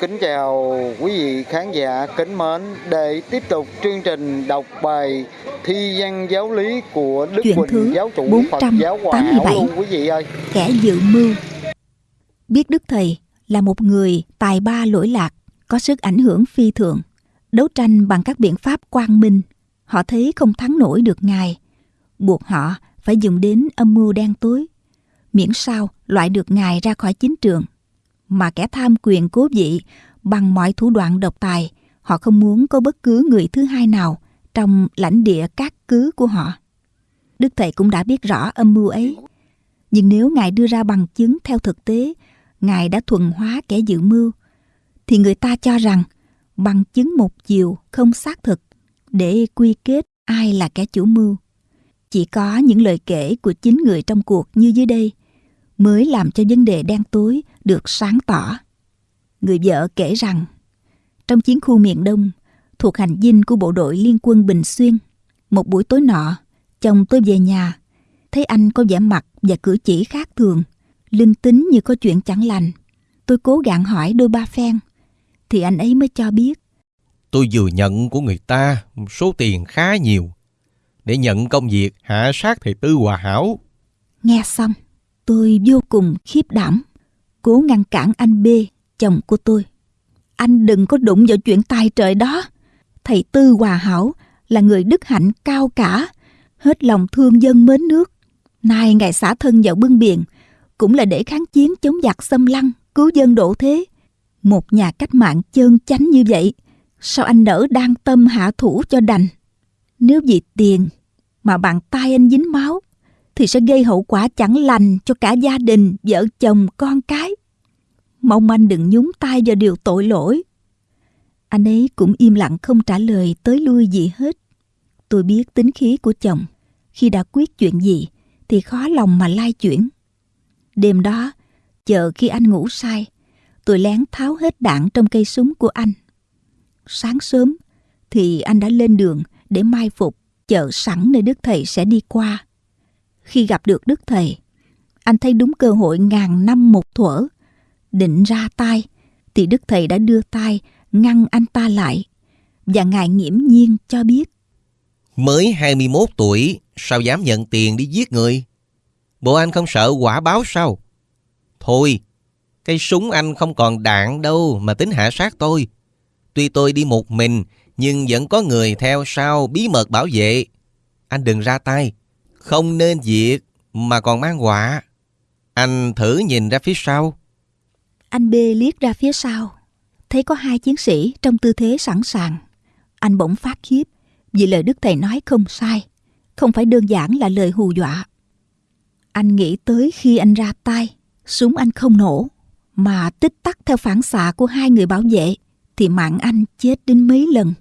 Kính chào quý vị khán giả kính mến để tiếp tục chương trình đọc bài thi văn giáo lý của Đức Chuyện Quỳnh thứ giáo chủ Phật giáo Hòa Hảo 487. luôn quý vị ơi. kẻ dự mưu. Biết Đức Thầy là một người tài ba lỗi lạc, có sức ảnh hưởng phi thường. Đấu tranh bằng các biện pháp quang minh, họ thấy không thắng nổi được Ngài. Buộc họ phải dùng đến âm mưu đen tối, miễn sao loại được Ngài ra khỏi chính trường. Mà kẻ tham quyền cố vị bằng mọi thủ đoạn độc tài, họ không muốn có bất cứ người thứ hai nào trong lãnh địa các cứ của họ. Đức Thầy cũng đã biết rõ âm mưu ấy. Nhưng nếu Ngài đưa ra bằng chứng theo thực tế, Ngài đã thuần hóa kẻ dự mưu, thì người ta cho rằng bằng chứng một chiều không xác thực để quy kết ai là kẻ chủ mưu. Chỉ có những lời kể của chính người trong cuộc như dưới đây mới làm cho vấn đề đen tối được sáng tỏ. Người vợ kể rằng, trong chiến khu miền Đông, thuộc hành dinh của bộ đội liên quân Bình Xuyên, một buổi tối nọ, chồng tôi về nhà, thấy anh có vẻ mặt và cử chỉ khác thường, linh tính như có chuyện chẳng lành. Tôi cố gắng hỏi đôi ba phen, thì anh ấy mới cho biết. Tôi vừa nhận của người ta số tiền khá nhiều để nhận công việc hạ sát thầy Tư Hòa Hảo. Nghe xong, tôi vô cùng khiếp đảm, cố ngăn cản anh B, chồng của tôi. Anh đừng có đụng vào chuyện tài trời đó. Thầy Tư Hòa Hảo là người đức hạnh cao cả, hết lòng thương dân mến nước. Nay ngài xả thân vào bưng biển, cũng là để kháng chiến chống giặc xâm lăng, cứu dân độ thế. Một nhà cách mạng chân chánh như vậy, sao anh nỡ đang tâm hạ thủ cho đành? Nếu vì tiền mà bàn tay anh dính máu, thì sẽ gây hậu quả chẳng lành cho cả gia đình, vợ chồng, con cái. Mong anh đừng nhúng tay vào điều tội lỗi. Anh ấy cũng im lặng không trả lời tới lui gì hết. Tôi biết tính khí của chồng. Khi đã quyết chuyện gì thì khó lòng mà lai chuyển. Đêm đó, chờ khi anh ngủ say, tôi lén tháo hết đạn trong cây súng của anh. Sáng sớm thì anh đã lên đường để mai phục chờ sẵn nơi Đức Thầy sẽ đi qua. Khi gặp được Đức Thầy, anh thấy đúng cơ hội ngàn năm một thuở. Định ra tay, thì Đức Thầy đã đưa tay ngăn anh ta lại. Và Ngài nghiễm nhiên cho biết. Mới 21 tuổi, sao dám nhận tiền đi giết người? Bộ anh không sợ quả báo sao? Thôi, cây súng anh không còn đạn đâu mà tính hạ sát tôi. Tuy tôi đi một mình, nhưng vẫn có người theo sau bí mật bảo vệ. Anh đừng ra tay, không nên diệt mà còn mang họa. Anh thử nhìn ra phía sau. Anh B liếc ra phía sau, thấy có hai chiến sĩ trong tư thế sẵn sàng. Anh bỗng phát khiếp vì lời Đức Thầy nói không sai, không phải đơn giản là lời hù dọa. Anh nghĩ tới khi anh ra tay, súng anh không nổ, mà tích tắc theo phản xạ của hai người bảo vệ, thì mạng anh chết đến mấy lần.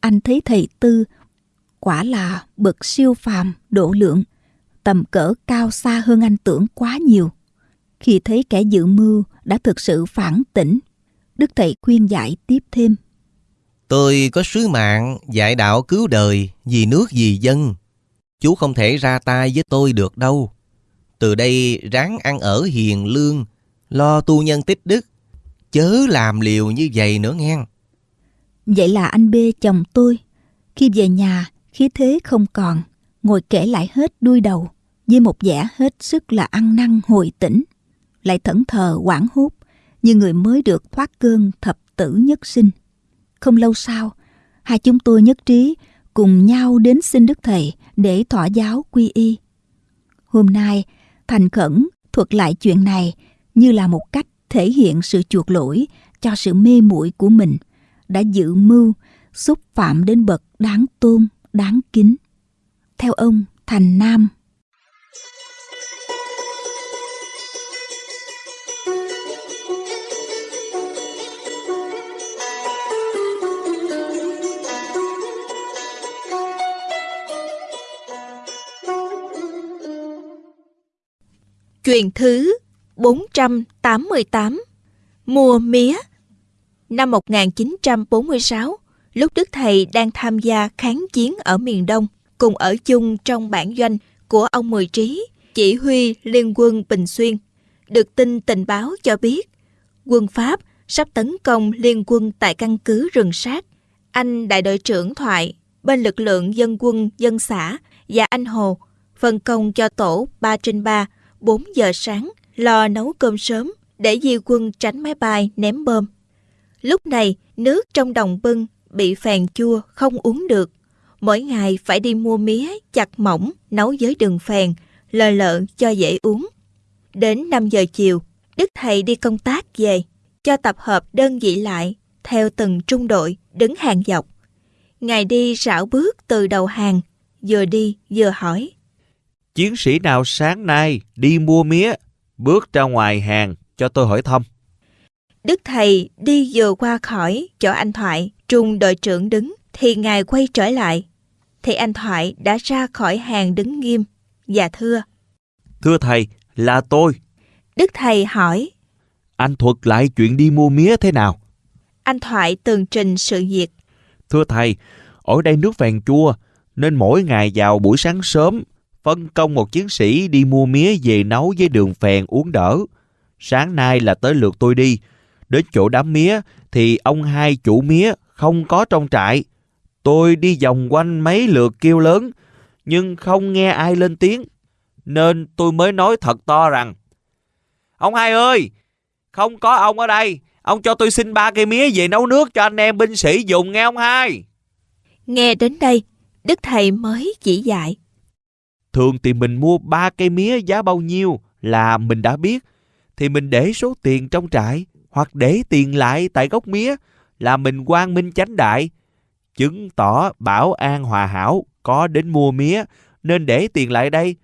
Anh thấy thầy Tư quả là bậc siêu phàm độ lượng, tầm cỡ cao xa hơn anh tưởng quá nhiều. Khi thấy kẻ dự mưu đã thực sự phản tỉnh, Đức Thầy khuyên dạy tiếp thêm. Tôi có sứ mạng dạy đạo cứu đời vì nước vì dân. Chú không thể ra tay với tôi được đâu. Từ đây ráng ăn ở hiền lương, lo tu nhân tích đức. Chớ làm liều như vậy nữa nghe. Vậy là anh B chồng tôi, khi về nhà, khí thế không còn, ngồi kể lại hết đuôi đầu, với một vẻ hết sức là ăn năn hồi tỉnh, lại thẫn thờ quảng hút như người mới được thoát cơn thập tử nhất sinh. Không lâu sau, hai chúng tôi nhất trí cùng nhau đến xin Đức Thầy để thọ giáo quy y. Hôm nay, thành khẩn thuật lại chuyện này như là một cách thể hiện sự chuộc lỗi cho sự mê muội của mình đã dự mưu xúc phạm đến bậc đáng tôn, đáng kính. Theo ông Thành Nam, Chuyện thứ 488 Mùa mía Năm 1946, lúc Đức Thầy đang tham gia kháng chiến ở miền Đông, cùng ở chung trong bản doanh của ông Mười Trí, chỉ huy liên quân Bình Xuyên, được tin tình báo cho biết quân Pháp sắp tấn công liên quân tại căn cứ rừng sát. Anh đại đội trưởng Thoại bên lực lượng dân quân dân xã và anh Hồ phân công cho tổ 3 trên 3, 4 giờ sáng lo nấu cơm sớm để di quân tránh máy bay ném bom. Lúc này, nước trong đồng bưng bị phèn chua không uống được. Mỗi ngày phải đi mua mía chặt mỏng nấu với đường phèn, lờ lợn cho dễ uống. Đến 5 giờ chiều, Đức Thầy đi công tác về, cho tập hợp đơn vị lại, theo từng trung đội, đứng hàng dọc. Ngài đi rảo bước từ đầu hàng, vừa đi vừa hỏi. Chiến sĩ nào sáng nay đi mua mía, bước ra ngoài hàng cho tôi hỏi thăm. Đức Thầy đi vừa qua khỏi chỗ anh Thoại, trung đội trưởng đứng, thì Ngài quay trở lại. Thì anh Thoại đã ra khỏi hàng đứng nghiêm, và thưa. Thưa Thầy, là tôi. Đức Thầy hỏi. Anh thuật lại chuyện đi mua mía thế nào? Anh Thoại tường trình sự việc. Thưa Thầy, ở đây nước phèn chua, nên mỗi ngày vào buổi sáng sớm, phân công một chiến sĩ đi mua mía về nấu với đường phèn uống đỡ. Sáng nay là tới lượt tôi đi. Đến chỗ đám mía thì ông hai chủ mía không có trong trại. Tôi đi vòng quanh mấy lượt kêu lớn, nhưng không nghe ai lên tiếng. Nên tôi mới nói thật to rằng Ông hai ơi, không có ông ở đây. Ông cho tôi xin ba cây mía về nấu nước cho anh em binh sĩ dùng nghe ông hai. Nghe đến đây, Đức Thầy mới chỉ dạy. Thường thì mình mua ba cây mía giá bao nhiêu là mình đã biết. Thì mình để số tiền trong trại hoặc để tiền lại tại gốc mía là mình quang minh chánh đại. Chứng tỏ bảo an hòa hảo có đến mua mía nên để tiền lại đây.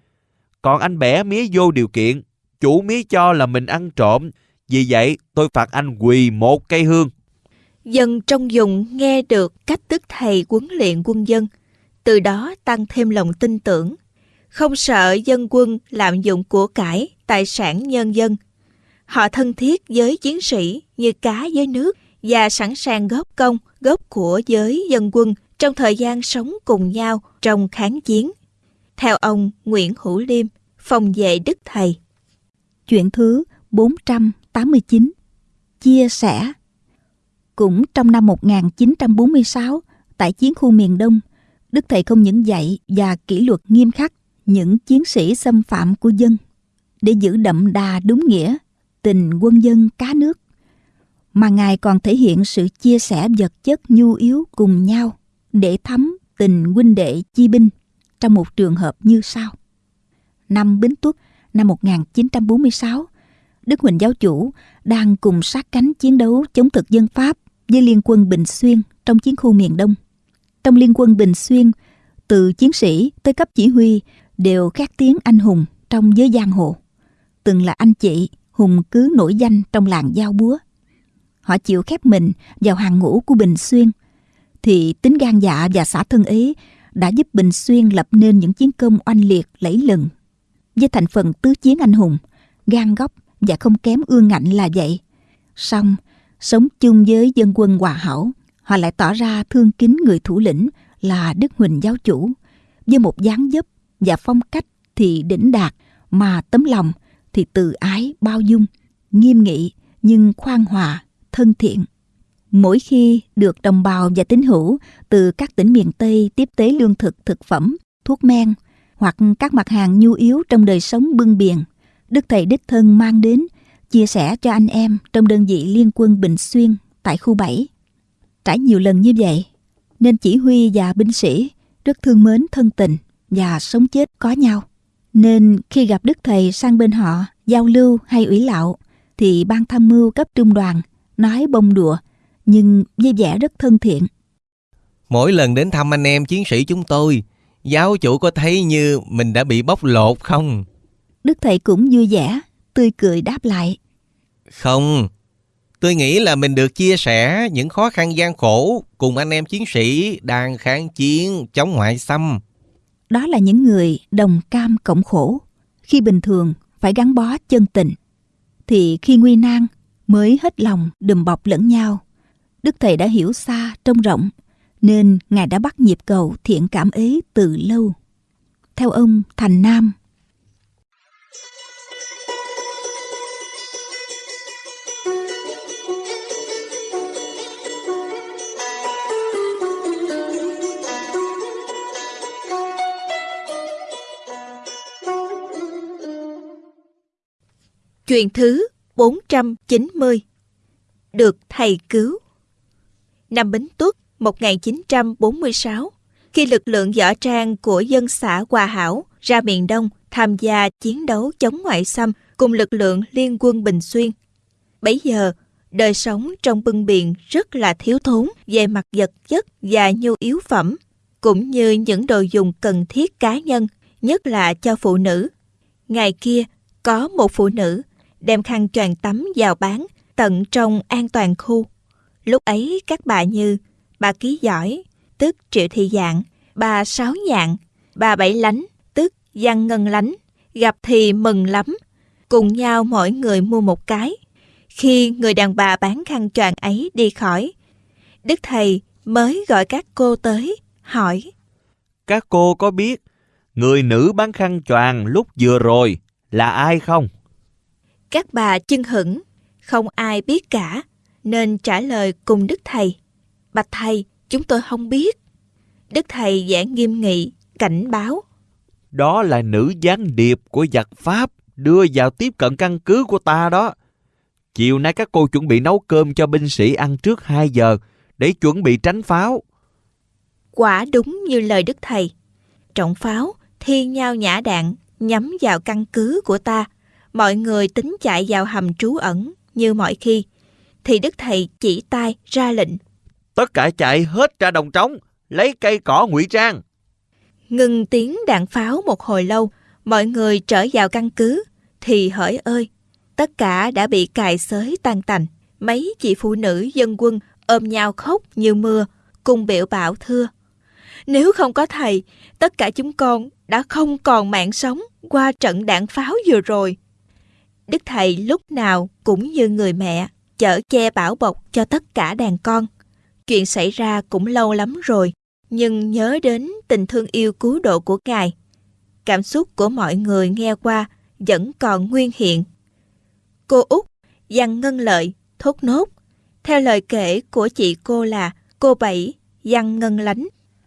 Còn anh bẻ mía vô điều kiện, chủ mía cho là mình ăn trộm. Vì vậy tôi phạt anh quỳ một cây hương. Dân trong dùng nghe được cách tức thầy huấn luyện quân dân, từ đó tăng thêm lòng tin tưởng, không sợ dân quân lạm dụng của cải, tài sản nhân dân. Họ thân thiết với chiến sĩ như cá với nước và sẵn sàng góp công, góp của với dân quân trong thời gian sống cùng nhau trong kháng chiến. Theo ông Nguyễn Hữu Liêm, phòng vệ Đức Thầy. Chuyện thứ 489 Chia sẻ Cũng trong năm 1946, tại chiến khu miền Đông, Đức Thầy không những dạy và kỷ luật nghiêm khắc những chiến sĩ xâm phạm của dân để giữ đậm đà đúng nghĩa tình quân dân cá nước mà ngài còn thể hiện sự chia sẻ vật chất nhu yếu cùng nhau để thắm tình huynh đệ chi binh trong một trường hợp như sau. Năm Bính Tuất năm 1946, Đức Huỳnh Giáo Chủ đang cùng sát cánh chiến đấu chống thực dân Pháp với Liên quân Bình Xuyên trong chiến khu miền Đông. Trong Liên quân Bình Xuyên, từ chiến sĩ tới cấp chỉ huy đều khét tiếng anh hùng trong giới giang hồ. Từng là anh chị, hùng cứ nổi danh trong làng giao búa. Họ chịu khép mình vào hàng ngũ của Bình Xuyên, thì tính gan dạ và xã thân ý đã giúp Bình Xuyên lập nên những chiến công oanh liệt lẫy lừng. Với thành phần tứ chiến anh hùng, gan góc và không kém ương ngạnh là vậy. Song sống chung với dân quân hòa hảo, họ lại tỏ ra thương kính người thủ lĩnh là Đức Huỳnh giáo chủ, với một dáng dấp và phong cách thì đỉnh đạt, mà tấm lòng thì từ ái bao dung, nghiêm nghị nhưng khoan hòa, thân thiện. Mỗi khi được đồng bào và tín hữu từ các tỉnh miền Tây tiếp tế lương thực, thực phẩm, thuốc men hoặc các mặt hàng nhu yếu trong đời sống bưng biển, Đức Thầy Đích Thân mang đến chia sẻ cho anh em trong đơn vị liên quân Bình Xuyên tại khu 7. Trải nhiều lần như vậy, nên chỉ huy và binh sĩ rất thương mến thân tình và sống chết có nhau. Nên khi gặp Đức Thầy sang bên họ giao lưu hay ủy lạo thì ban tham mưu cấp trung đoàn nói bông đùa nhưng với vẻ rất thân thiện. Mỗi lần đến thăm anh em chiến sĩ chúng tôi, giáo chủ có thấy như mình đã bị bóc lột không? Đức Thầy cũng vui vẻ, tươi cười đáp lại. Không, tôi nghĩ là mình được chia sẻ những khó khăn gian khổ cùng anh em chiến sĩ đang kháng chiến chống ngoại xâm. Đó là những người đồng cam cộng khổ. Khi bình thường phải gắn bó chân tình, thì khi nguy nan mới hết lòng đùm bọc lẫn nhau. Đức Thầy đã hiểu xa trông rộng, nên Ngài đã bắt nhịp cầu thiện cảm ấy từ lâu. Theo ông Thành Nam, chuyện thứ 490 Được thầy cứu Năm Bính Tuất 1946 Khi lực lượng võ trang của dân xã Hòa Hảo ra miền Đông tham gia chiến đấu chống ngoại xâm cùng lực lượng liên quân Bình Xuyên. Bấy giờ, đời sống trong bưng biển rất là thiếu thốn về mặt vật chất và nhu yếu phẩm, cũng như những đồ dùng cần thiết cá nhân, nhất là cho phụ nữ. Ngày kia, có một phụ nữ đem khăn choàng tắm vào bán tận trong an toàn khu. Lúc ấy các bà như bà Ký Giỏi, tức Triệu Thị Dạng, bà Sáu Nhạn, bà Bảy Lánh, tức Văn Ngân Lánh, gặp thì mừng lắm, cùng nhau mỗi người mua một cái. Khi người đàn bà bán khăn choàng ấy đi khỏi, Đức Thầy mới gọi các cô tới, hỏi. Các cô có biết người nữ bán khăn choàng lúc vừa rồi là ai không? Các bà chân hững, không ai biết cả, nên trả lời cùng Đức Thầy. Bạch Thầy, chúng tôi không biết. Đức Thầy vẻ nghiêm nghị, cảnh báo. Đó là nữ gián điệp của giặc Pháp đưa vào tiếp cận căn cứ của ta đó. Chiều nay các cô chuẩn bị nấu cơm cho binh sĩ ăn trước 2 giờ để chuẩn bị tránh pháo. Quả đúng như lời Đức Thầy. Trọng pháo thi nhau nhã đạn nhắm vào căn cứ của ta. Mọi người tính chạy vào hầm trú ẩn như mọi khi. Thì Đức Thầy chỉ tay ra lệnh. Tất cả chạy hết ra đồng trống, lấy cây cỏ ngụy trang. Ngừng tiếng đạn pháo một hồi lâu, mọi người trở vào căn cứ. Thì hỡi ơi, tất cả đã bị cài xới tan tành. Mấy chị phụ nữ dân quân ôm nhau khóc như mưa, cùng biểu bảo thưa. Nếu không có thầy, tất cả chúng con đã không còn mạng sống qua trận đạn pháo vừa rồi. Đức thầy lúc nào cũng như người mẹ, chở che bảo bọc cho tất cả đàn con. Chuyện xảy ra cũng lâu lắm rồi, nhưng nhớ đến tình thương yêu cứu độ của Ngài. Cảm xúc của mọi người nghe qua vẫn còn nguyên hiện. Cô Út, Giang Ngân Lợi, thốt nốt. Theo lời kể của chị cô là cô Bảy, Giang Ngân Lánh.